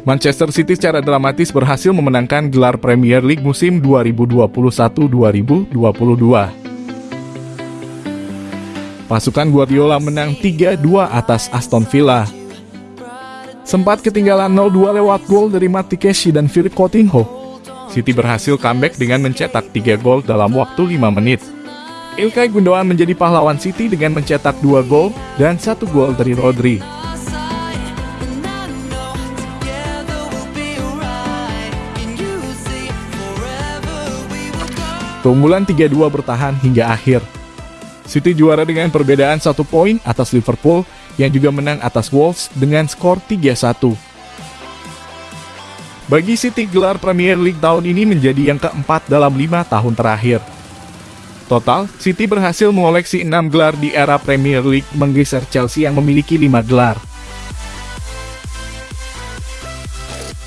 Manchester City secara dramatis berhasil memenangkan gelar Premier League musim 2021-2022. Pasukan Guardiola menang 3-2 atas Aston Villa. Sempat ketinggalan 0-2 lewat gol dari Mati Keshi dan Philip Coutinho. City berhasil comeback dengan mencetak 3 gol dalam waktu 5 menit. Ilkay Gundogan menjadi pahlawan City dengan mencetak 2 gol dan 1 gol dari Rodri. Keunggulan 3-2 bertahan hingga akhir. City juara dengan perbedaan satu poin atas Liverpool yang juga menang atas Wolves dengan skor 3-1. Bagi City, gelar Premier League tahun ini menjadi yang keempat dalam lima tahun terakhir. Total, City berhasil mengoleksi enam gelar di era Premier League menggeser Chelsea yang memiliki lima gelar.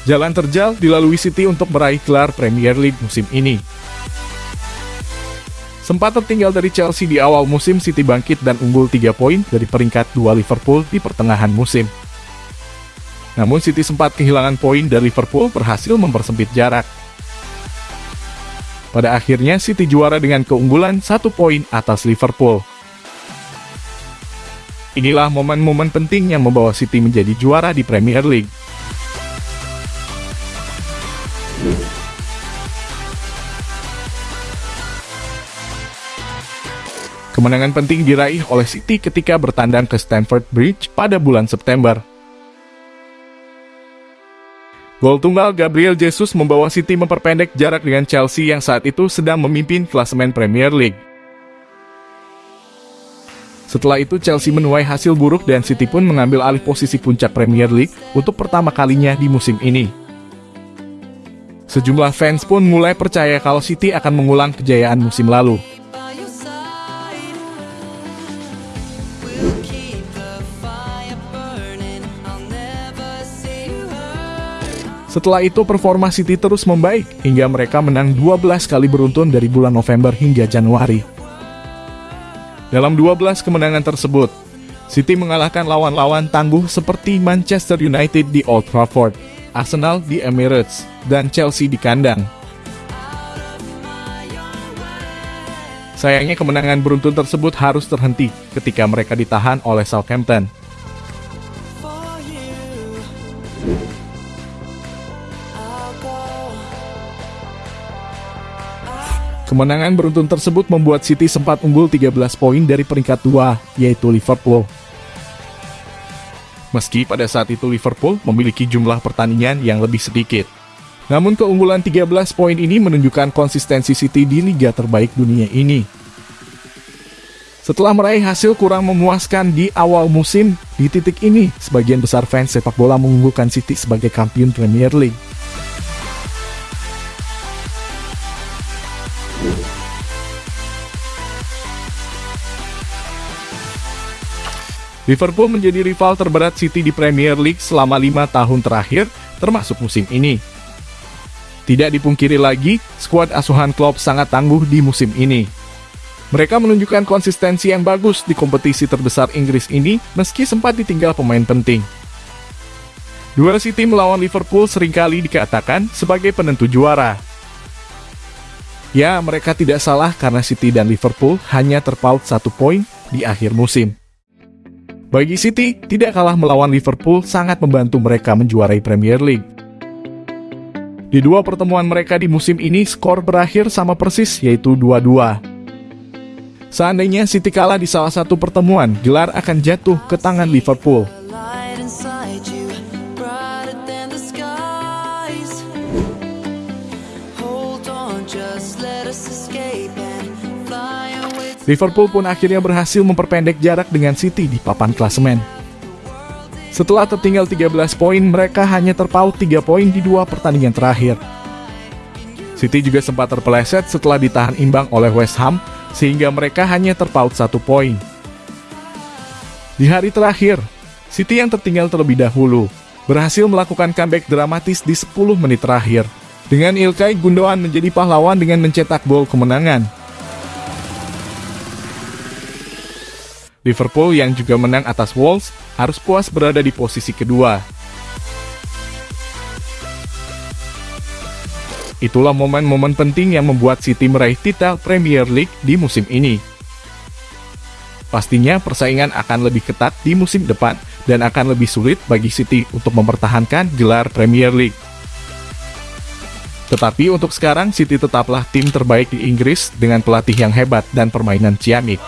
Jalan terjal dilalui City untuk meraih gelar Premier League musim ini. Sempat tertinggal dari Chelsea di awal musim, City bangkit dan unggul 3 poin dari peringkat 2 Liverpool di pertengahan musim. Namun City sempat kehilangan poin dari Liverpool berhasil mempersempit jarak. Pada akhirnya City juara dengan keunggulan satu poin atas Liverpool. Inilah momen-momen penting yang membawa City menjadi juara di Premier League. Kemenangan penting diraih oleh City ketika bertandang ke Stamford Bridge pada bulan September. Gol tunggal Gabriel Jesus membawa City memperpendek jarak dengan Chelsea yang saat itu sedang memimpin klasemen Premier League. Setelah itu Chelsea menuai hasil buruk dan City pun mengambil alih posisi puncak Premier League untuk pertama kalinya di musim ini. Sejumlah fans pun mulai percaya kalau City akan mengulang kejayaan musim lalu. Setelah itu performa City terus membaik hingga mereka menang 12 kali beruntun dari bulan November hingga Januari. Dalam 12 kemenangan tersebut, City mengalahkan lawan-lawan tangguh seperti Manchester United di Old Trafford, Arsenal di Emirates, dan Chelsea di kandang. Sayangnya kemenangan beruntun tersebut harus terhenti ketika mereka ditahan oleh Southampton. Kemenangan beruntun tersebut membuat City sempat unggul 13 poin dari peringkat dua, yaitu Liverpool. Meski pada saat itu Liverpool memiliki jumlah pertandingan yang lebih sedikit. Namun keunggulan 13 poin ini menunjukkan konsistensi City di liga terbaik dunia ini. Setelah meraih hasil kurang memuaskan di awal musim, di titik ini, sebagian besar fans sepak bola mengunggulkan City sebagai kampion Premier League. Liverpool menjadi rival terberat City di Premier League selama lima tahun terakhir, termasuk musim ini. Tidak dipungkiri lagi, skuad asuhan Klopp sangat tangguh di musim ini. Mereka menunjukkan konsistensi yang bagus di kompetisi terbesar Inggris ini meski sempat ditinggal pemain penting. Duel City melawan Liverpool sering kali dikatakan sebagai penentu juara. Ya, mereka tidak salah karena City dan Liverpool hanya terpaut satu poin di akhir musim. Bagi City, tidak kalah melawan Liverpool sangat membantu mereka menjuarai Premier League. Di dua pertemuan mereka di musim ini, skor berakhir sama persis yaitu 2-2. Seandainya City kalah di salah satu pertemuan, gelar akan jatuh ke tangan Liverpool. Liverpool pun akhirnya berhasil memperpendek jarak dengan City di papan klasemen. Setelah tertinggal 13 poin, mereka hanya terpaut 3 poin di dua pertandingan terakhir. City juga sempat terpeleset setelah ditahan imbang oleh West Ham, sehingga mereka hanya terpaut satu poin. Di hari terakhir, City yang tertinggal terlebih dahulu, berhasil melakukan comeback dramatis di 10 menit terakhir. Dengan Ilkay Gundogan menjadi pahlawan dengan mencetak gol kemenangan. Liverpool yang juga menang atas Wolves harus puas berada di posisi kedua. Itulah momen-momen penting yang membuat City meraih titel Premier League di musim ini. Pastinya persaingan akan lebih ketat di musim depan dan akan lebih sulit bagi City untuk mempertahankan gelar Premier League. Tetapi untuk sekarang City tetaplah tim terbaik di Inggris dengan pelatih yang hebat dan permainan ciamik.